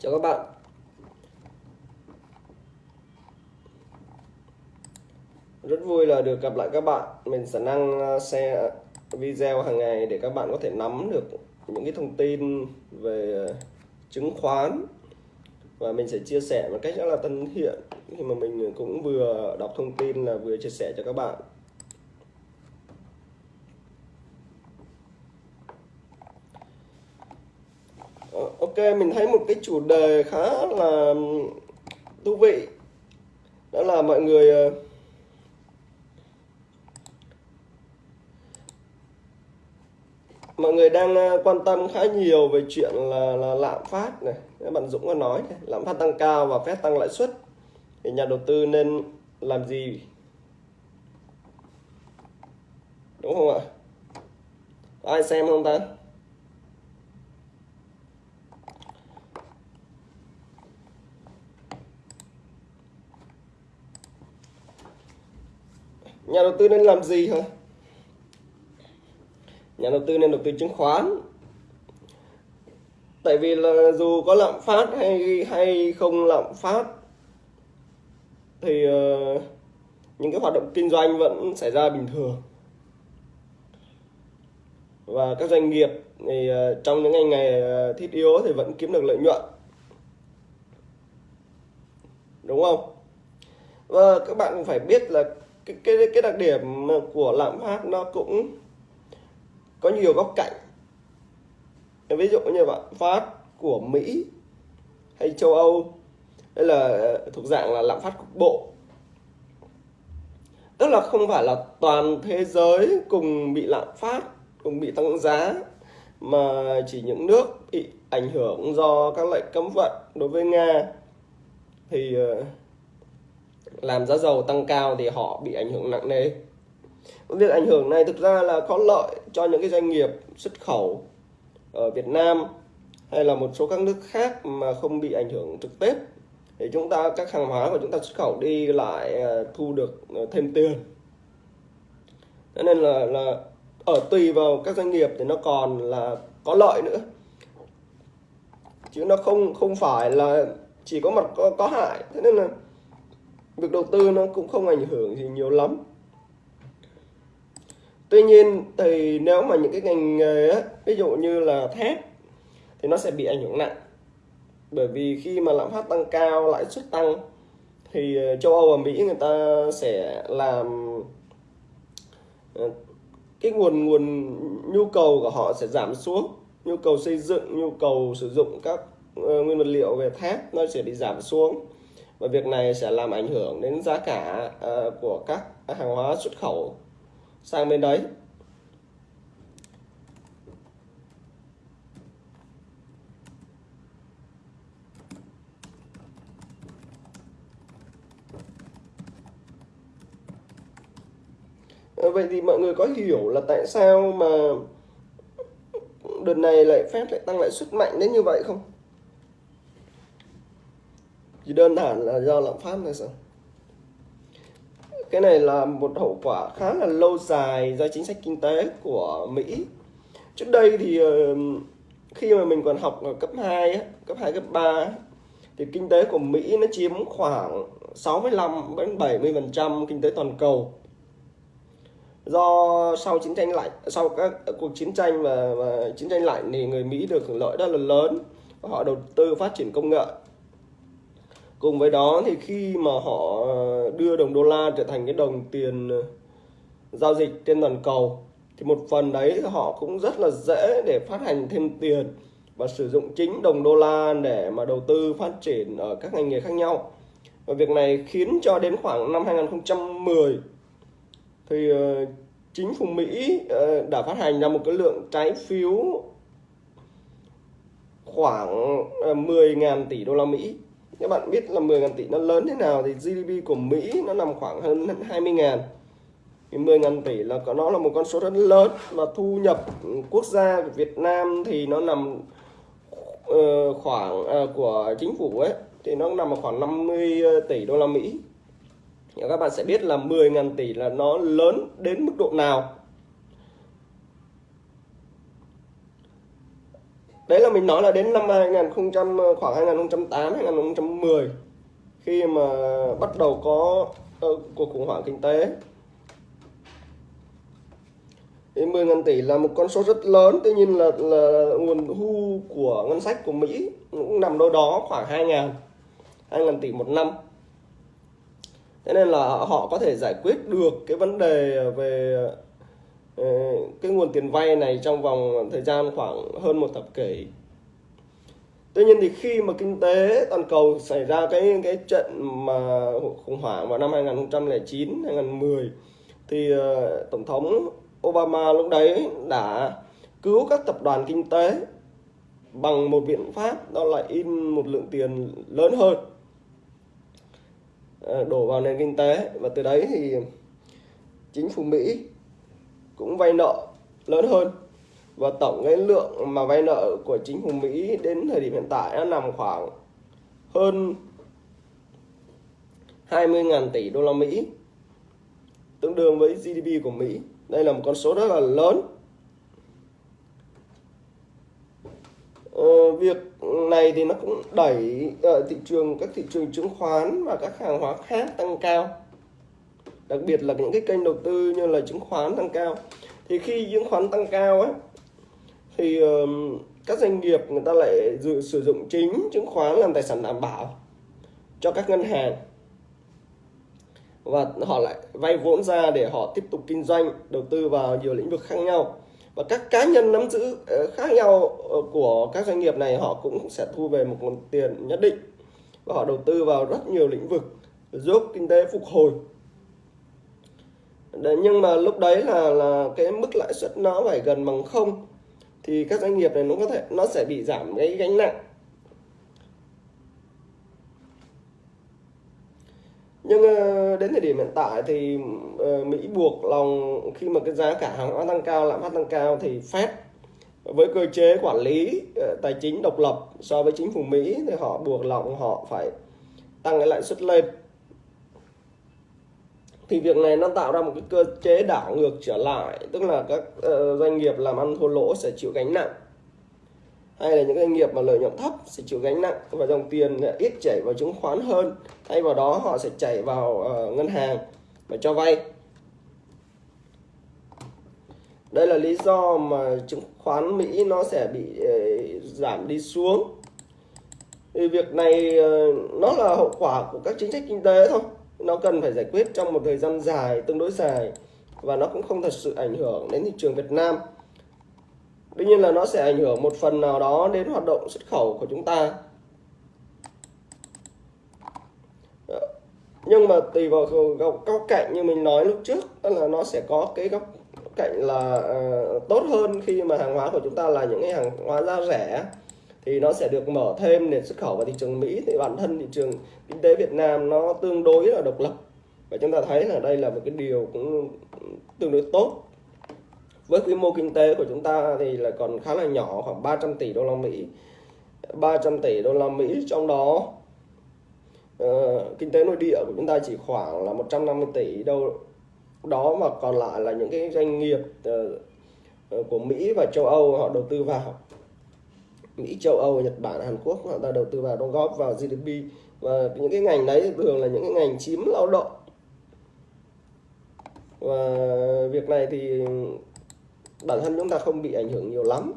Chào các bạn. Rất vui là được gặp lại các bạn. Mình sẽ năng share video hàng ngày để các bạn có thể nắm được những cái thông tin về ờ, chứng khoán. Và mình sẽ chia sẻ một cách rất là thân thiện. Khi mà mình cũng vừa đọc thông tin là vừa chia sẻ cho các bạn Ờ, ok mình thấy một cái chủ đề khá là thú vị. Đó là mọi người ờ, mọi người đang ờ, quan tâm khá nhiều về chuyện là, là lạm phát này. Các bạn Dũng có nói này, lạm phát tăng cao và phép tăng lãi suất. Thì nhà đầu tư nên làm gì? Đúng không ạ? Ai xem không ta? Nhà đầu tư nên làm gì hả? Nhà đầu tư nên đầu tư chứng khoán. Tại vì là dù có lạm phát hay hay không lạm phát thì uh, những cái hoạt động kinh doanh vẫn xảy ra bình thường. Và các doanh nghiệp thì uh, trong những ngày ngày ờ, thiết yếu thì vẫn kiếm được lợi nhuận. Đúng không? Và các bạn cũng phải biết là cái cái cái đặc điểm của lạm phát nó cũng có nhiều góc cạnh. Ví dụ như lạm phát của Mỹ hay châu Âu, đây là, thuộc dạng là lạm phát cục bộ. Tức là không phải là toàn thế giới cùng bị lạm phát, cùng bị tăng giá, mà chỉ những nước bị ảnh hưởng do các lệnh cấm vận đối với Nga. Thì ờ, làm giá dầu tăng cao thì họ bị ảnh hưởng nặng nề. Việc ảnh hưởng này thực ra là có lợi cho những cái doanh nghiệp xuất khẩu ở Việt Nam hay là một số các nước khác mà không bị ảnh hưởng trực tiếp. Thì chúng ta các hàng hóa của chúng ta xuất khẩu đi lại ờ, thu được ờ, thêm tiền. Cho nên là là ở tùy vào các doanh nghiệp thì nó còn là có lợi nữa. Chứ nó không không phải là chỉ có mặt có, có hại. Thế nên là việc đầu tư nó cũng không ảnh hưởng gì nhiều lắm. Tuy nhiên thì nếu mà những cái ngành nghề á, ví dụ như là thép thì nó sẽ bị ảnh hưởng nặng. Bởi vì khi mà lạm phát tăng cao lãi suất tăng thì ờ, châu Âu và Mỹ người ta sẽ làm ờ, cái nguồn nguồn nhu cầu của họ sẽ giảm xuống. Nhu cầu xây dựng nhu cầu sử dụng các uh, nguyên vật liệu về thép nó sẽ bị giảm xuống và việc này sẽ làm ảnh hưởng đến giá cả uh, của các hàng hóa xuất khẩu sang bên đấy Vậy thì mọi người có hiểu là tại sao mà đợt này lại phép lại tăng lãi suất mạnh đến như vậy không? Chỉ đơn giản là do lạm phát thôi sao? cái này là một hậu quả khá là lâu dài do chính sách kinh tế của Mỹ. Trước đây thì ờ, khi mà mình còn học ở cấp 2 cấp 2 cấp 3 thì kinh tế của Mỹ nó chiếm khoảng 65 đến 70 phần trăm kinh tế toàn cầu. Do sau chiến tranh lạnh sau các cuộc chiến tranh và, và chiến tranh lạnh thì người Mỹ được hưởng lợi rất là lớn họ đầu tư phát triển công nghệ cùng với đó thì khi mà họ ờ, đưa đồng đô la trở thành cái đồng tiền ờ, giao dịch trên toàn cầu, thì một phần đấy họ cũng rất là dễ để phát hành thêm tiền và sử dụng chính đồng đô la để mà đầu tư phát triển ở các ngành nghề khác nhau. Và việc này khiến cho đến khoảng năm 2010 thì ờ, chính phủ Mỹ đã phát hành ra một cái lượng trái phiếu khoảng 10.000 tỷ đô la Mỹ các bạn biết là 10.000 tỷ nó lớn thế nào thì GDP của Mỹ nó nằm khoảng hơn 20.000 thì 10.000 tỷ là nó là một con số rất lớn và thu nhập quốc gia của Việt Nam thì nó nằm uh, khoảng uh, của chính phủ ấy thì nó nằm khoảng 50 tỷ đô la Mỹ. Các bạn sẽ biết là 10.000 tỷ là nó lớn đến mức độ nào. Đấy là mình nói là đến năm 2000 khoảng 2008 2010 khi mà bắt đầu có uh, cuộc khủng hoảng kinh tế. Thì 10 ngàn tỷ là một con số rất lớn tuy nhiên là, là nguồn thu của ngân sách của Mỹ cũng nằm đâu đó khoảng 2 ngàn 2 ngàn tỷ một năm. Thế nên là họ có thể giải quyết được cái vấn đề về Ờ, cái nguồn tiền vay này trong vòng thời gian khoảng hơn một thập kỷ. Tuy nhiên thì khi mà kinh tế toàn cầu xảy ra cái cái trận mà khủng hoảng vào năm 2009 2010 thì uh, tổng thống Obama lúc đấy đã cứu các tập đoàn kinh tế bằng một biện pháp đó là in một lượng tiền lớn hơn ờ, đổ vào nền kinh tế. Và từ đấy thì chính phủ Mỹ cũng vay nợ lớn hơn. Và tổng cái lượng mà vay nợ của chính phủ Mỹ đến thời điểm hiện tại nó nằm khoảng hơn 20.000 tỷ đô la Mỹ tương đương với GDP của Mỹ. Đây là một con số rất là lớn. Ờ, việc này thì nó cũng đẩy uh, thị trường các thị trường chứng khoán và các hàng hóa khác tăng cao đặc biệt là những cái kênh đầu tư như là chứng khoán tăng cao. Thì khi chứng khoán tăng cao ấy thì uh, các doanh nghiệp người ta lại dự, sử dụng chính chứng khoán làm tài sản đảm bảo cho các ngân hàng. Và họ lại vay vốn ra để họ tiếp tục kinh doanh đầu tư vào nhiều lĩnh vực khác nhau. Và các cá nhân nắm giữ ờ, khác nhau ờ, của các doanh nghiệp này họ cũng sẽ thu về một nguồn tiền nhất định. Và họ đầu tư vào rất nhiều lĩnh vực giúp kinh tế phục hồi. Đấy, nhưng mà lúc đấy là là cái mức lãi suất nó phải gần bằng không thì các doanh nghiệp này nó có thể nó sẽ bị giảm cái gánh nặng. Nhưng ờ, đến thời điểm hiện tại thì ờ, Mỹ buộc lòng khi mà cái giá cả hàng hóa tăng cao lạm phát tăng cao thì Fed với cơ chế quản lý ờ, tài chính độc lập so với chính phủ Mỹ thì họ buộc lòng họ phải tăng cái lãi suất lên thì việc này nó tạo ra một cái cơ chế đảo ngược trở lại tức là các ờ, doanh nghiệp làm ăn thua lỗ sẽ chịu gánh nặng. Hay là những doanh nghiệp mà lợi nhuận thấp sẽ chịu gánh nặng và dòng tiền ít chảy vào chứng khoán hơn thay vào đó họ sẽ chảy vào uh, ngân hàng và cho vay. Đây là lý do mà chứng khoán Mỹ nó sẽ bị uh, giảm đi xuống. Thì việc này uh, nó là hậu quả của các chính sách kinh tế thôi nó cần phải giải quyết trong một thời gian dài tương đối dài và nó cũng không thật sự ảnh hưởng đến thị trường Việt Nam Tuy nhiên là nó sẽ ảnh hưởng một phần nào đó đến hoạt động xuất khẩu của chúng ta. Ờ, nhưng mà tùy vào góc, góc cạnh như mình nói lúc trước đó là nó sẽ có cái góc cạnh là uh, tốt hơn khi mà hàng hóa của chúng ta là những cái hàng hóa giá rẻ thì nó sẽ được mở thêm để xuất khẩu vào thị trường Mỹ. Thì bản thân thị trường kinh tế Việt Nam nó tương đối là độc lập. Và chúng ta thấy là đây là một cái điều cũng tương đối tốt. Với quy mô kinh tế của chúng ta thì là còn khá là nhỏ khoảng 300 tỷ đô la Mỹ. 300 tỷ đô la Mỹ trong đó uh, kinh tế nội địa của chúng ta chỉ khoảng là 150 tỷ đâu đó mà còn lại là những cái doanh nghiệp uh, của Mỹ và châu Âu họ đầu tư vào. Mỹ, châu Âu, Nhật Bản, Hàn Quốc họ ta đầu tư vào đóng góp vào GDP và những cái ngành đấy thường là những cái ngành chiếm lao động. Và việc này thì bản thân chúng ta không bị ảnh hưởng nhiều lắm.